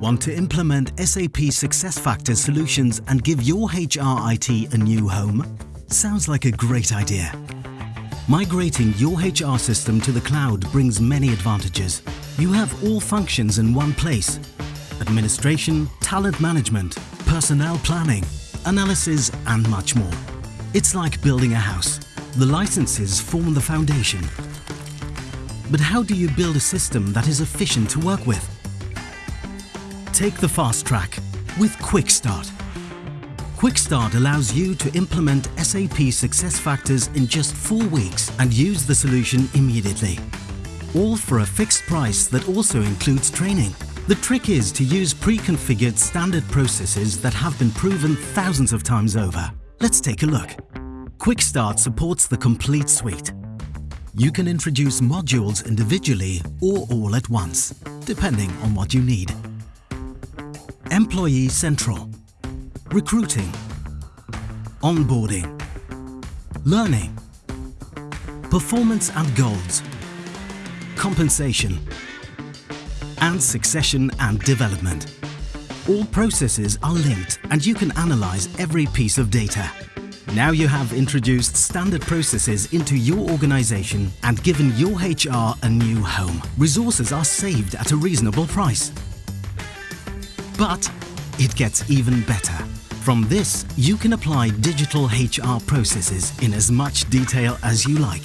Want to implement SAP SuccessFactors solutions and give your HR IT a new home? Sounds like a great idea. Migrating your HR system to the cloud brings many advantages. You have all functions in one place. Administration, talent management, personnel planning, analysis and much more. It's like building a house. The licenses form the foundation. But how do you build a system that is efficient to work with? Take the fast track with Quick Start. Quick Start allows you to implement SAP SuccessFactors in just four weeks and use the solution immediately. All for a fixed price that also includes training. The trick is to use pre-configured standard processes that have been proven thousands of times over. Let's take a look. Quick Start supports the complete suite. You can introduce modules individually or all at once, depending on what you need. Employee Central Recruiting Onboarding Learning Performance and Goals Compensation and Succession and Development. All processes are linked and you can analyze every piece of data. Now you have introduced standard processes into your organization and given your HR a new home. Resources are saved at a reasonable price. But it gets even better. From this, you can apply digital HR processes in as much detail as you like.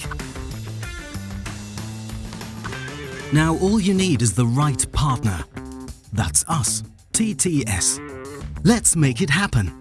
Now all you need is the right partner. That's us, TTS. Let's make it happen.